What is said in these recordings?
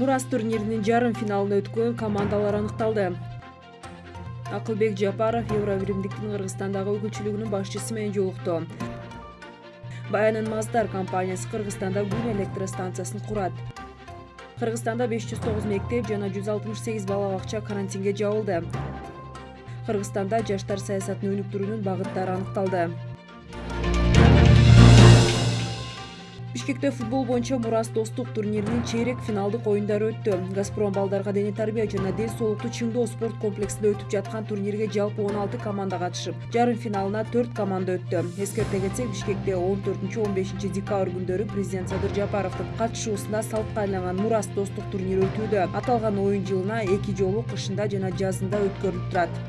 мурас турниринин жарым финалына өткөн командалар аныкталды. Акылбек жапаров евро биримдиктин кыргызстандагы өкүлчүлүгүнүн башчысы менен жолукту баянын маздар компаниясы кыргызстанда күн электростанциясын курат. Кыргызстанда беш жүз тогуз мектеп жана жүз алтымыш сегиз бала бакча карантинге жабылды. Кыргызстанда жаштар саясатын өнүктүрүүнүн багыттары аныкталды бишкекте футбол боюнча мурас достук турниринин чейрек финалдык оюндары өттү. Газпром балдарга дене тарбия жана ден соолукту чыңдоо спорт комплексинде өтүп жаткан турнирге жалпы он алты команда катышып жарым финалына төрт команда өттү. Эскерте кетсек бишкекте он төртүнчү он бешинчи декабрь күндөрү президент садыр жапаровдун катышуусунда салтка айланган мурас достук турнири өтүүдө. Аталган оюн жылына эки жолу кышында жана жазында өткөрүлүп турат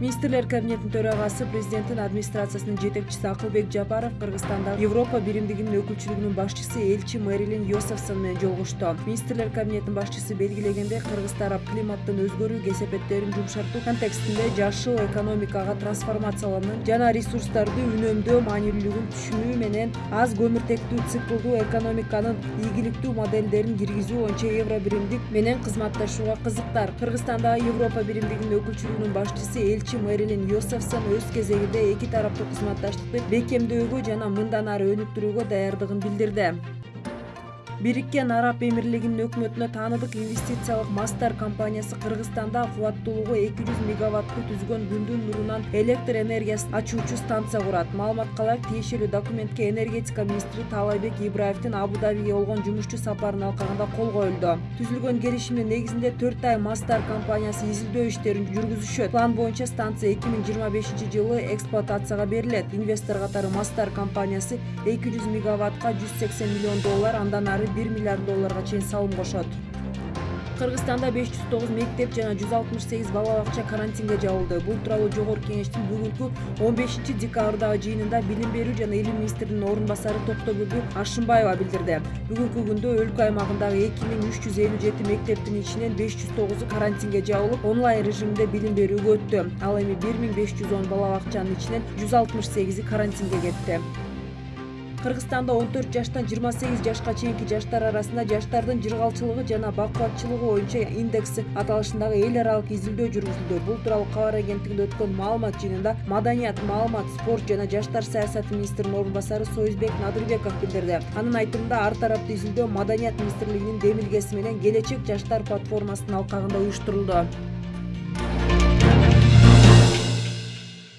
министрлер кабинетинин төрагасы президенттин администрациясынын жетекчиси акылбек жапаров кыргызстанда европа биримдигинин өкүлчүлүгүнүн башчысы элчи мэрилин йосефсон менен жолугушту. Министрлер кабинетинин башчысы белгилегендей кыргыз тарап климаттын өзгөрүү кесепеттерин жумшартуу контекстинде жашыл экономикага трансформациялануу жана ресурстарды үнөмдөө маанилүүлүгүн түшүнүү менен аз көмүртектүү циклдуу экономиканын ийгиликтүү моделдерин киргизүү боюнча евро биримдик менен кызматташууга кызыктар. Кыргызстандагы европа биримдигинин өкүлчүлүгүнүн башчысы элчи мэрилин йосефсон өз кезегинде эки тараптуу кызматташтыкты бекемдөөгө жана мындан ары өнүктүрүүгө даярдыгын билдирди Біріккен Араб Эмирлігінің өкмөтүнө таныдық инвестициялық Мастар компаниясы Қырғызстанда қуаттылығы 200 мегаватты түзгөн күндүн нұрынан электр энергиясын ачуучу станция құрат. Маалыматка ылайык, тиешелүү документке энергетика министри Талайбек Ибраевдин Абу-Дабиге болгон жумушчу сапарын алқағында қол қойылды. Түзілген келишимдин негізінде 4 ай Мастар компаниясы изилдөө иштерин жүргүзүшөт. План боюнча станция 2025 жылы эксплуатацияға берилет. Инвестор катары Мастар компаниясы 200 мегаваттка 180 миллион доллар андан ары бир миллиард долларга чейин салым кошот кыргызстанда беш жүз тогуз мектеп жана жүз алтымыш сегиз бала бакча карантинге жабылды бул тууралуу жогорку кеңештин бүгүнкү он бешинчи декабрдагы жыйынында билим берүү жана илим министринин орун басары токтогүлдү ашымбаева билдирди бүгүнкү күндө өлкө аймагындагы эки миң үч жүз элүү жети мектептин ичинен беш жүз тогузу карантинге жабылып онлайн режиминде билим берүүгө өттү ал эми бир миң беш жүз он бала бакчанын ичинен жүз алтымыш сегизи карантинге кетти кыргызстанда он төрт жаштан жыйырма сегиз жашка чейинки жаштар арасында жаштардын жыргалчылыгы жана бакубатчылыгы боюнча индекси аталышындагы эл аралык изилдөө жүргүзүлдү. Бул тууралуу кабар агенттигинде өткөн маалымат жыйынында маданият маалымат спорт жана жаштар саясаты министринин орун басары союзбек надырбеков билдирди. Анын айтымында ар тараптуу изилдөө маданият министрлигинин демилгеси менен келечек жаштар платформасынын алкагында уюштурулду